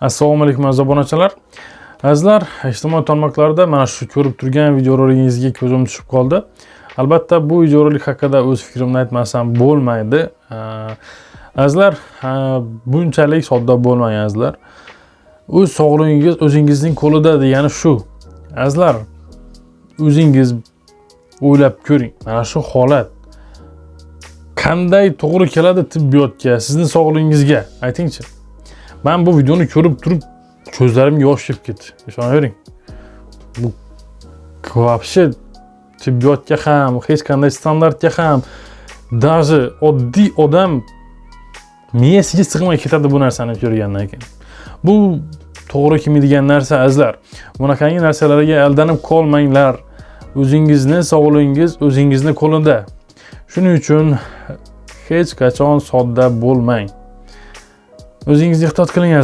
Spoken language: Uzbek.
assalomu alaykum aziz obunachilar. Azizlar ijtimoiy tarmoqlarda mana shu ko'rib turgan videoroligingizga ko'zim tushib qoldi. Albatta bu videorolik haqida o'z fikrimni aytmasam bo'lmaydi. Azizlar bunchalik sodda bo'lmang azizlar. O'z sog'lig'ingiz o'zingizning qo'lida degani shu. Azizlar o'zingiz o'ylab ko'ring mana shu holat. Qanday to'g'ri keladi tibbiyotga sizni sog'lig'ingizga aytingchi. Man bu videoni ko'rib turib ko'zlarim yosh e kelib ketdi ishonavering bu вообще tibbiyotga ham hech qanday standartga ham даже oddiy odam miyasiga sig'may ketadi bu narsani ko'rgandan keyin. Bu to'g'ri kelmaydigan narsa azizlar. Bunaqangi narsalarga aldanib qolmanglar. O'zingizni sog'lig'ingiz o'zingizni qo'lida. Shuning uchun hech qachon sodda bo'lmang. O'zingizni ehtiyot qiling